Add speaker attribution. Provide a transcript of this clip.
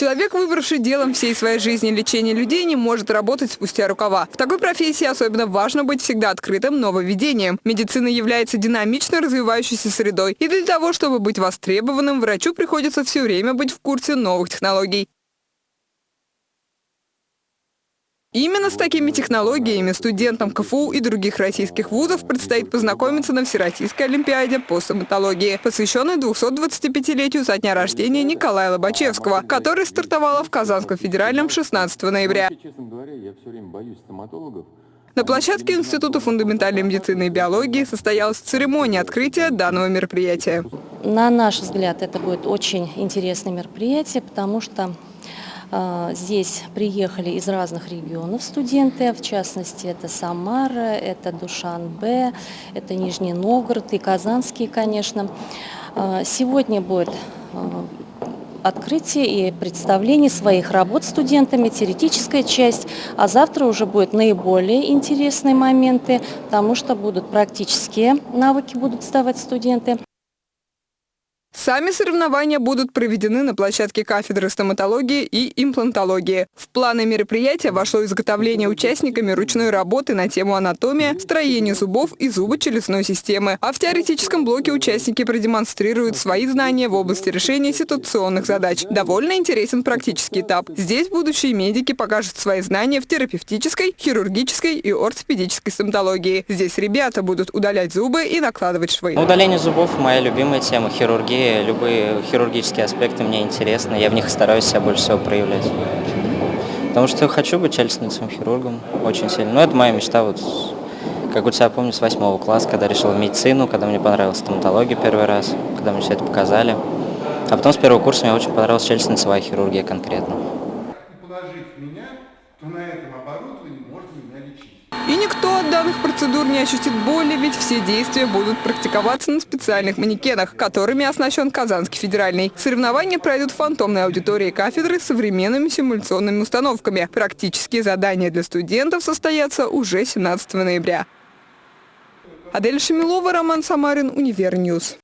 Speaker 1: Человек, выбравший делом всей своей жизни лечение людей, не может работать спустя рукава. В такой профессии особенно важно быть всегда открытым нововведением. Медицина является динамично развивающейся средой. И для того, чтобы быть востребованным, врачу приходится все время быть в курсе новых технологий. Именно с такими технологиями студентам КФУ и других российских вузов предстоит познакомиться на Всероссийской Олимпиаде по стоматологии, посвященной 225-летию со дня рождения Николая Лобачевского, который стартовала в Казанском федеральном 16 ноября. На площадке Института фундаментальной медицины и биологии состоялась церемония открытия данного мероприятия.
Speaker 2: На наш взгляд, это будет очень интересное мероприятие, потому что здесь приехали из разных регионов студенты, в частности, это Самара, это Душанбе, это Нижний Новгород и Казанский, конечно. А, сегодня будет а, открытие и представление своих работ студентами, теоретическая часть, а завтра уже будут наиболее интересные моменты, потому что будут практические навыки будут сдавать студенты.
Speaker 1: Сами соревнования будут проведены на площадке кафедры стоматологии и имплантологии. В планы мероприятия вошло изготовление участниками ручной работы на тему анатомия, строение зубов и зубочелюстной системы. А в теоретическом блоке участники продемонстрируют свои знания в области решения ситуационных задач. Довольно интересен практический этап. Здесь будущие медики покажут свои знания в терапевтической, хирургической и ортопедической стоматологии. Здесь ребята будут удалять зубы и накладывать швы.
Speaker 3: Удаление зубов – моя любимая тема, хирургия любые хирургические аспекты мне интересны, я в них стараюсь себя больше всего проявлять. Потому что хочу быть челюстным хирургом очень сильно. Но это моя мечта, вот, как у тебя помню, с восьмого класса, когда решил медицину, когда мне понравилась стоматология первый раз, когда мне все это показали. А потом с первого курса мне очень понравилась челюстно-лицевая хирургия конкретно.
Speaker 1: И никто от данных процедур не ощутит боли, ведь все действия будут практиковаться на специальных манекенах, которыми оснащен Казанский федеральный. Соревнования пройдут в фантомной аудитории кафедры с современными симуляционными установками. Практические задания для студентов состоятся уже 17 ноября. Адель Шамилова, Роман Самарин, Универньюз.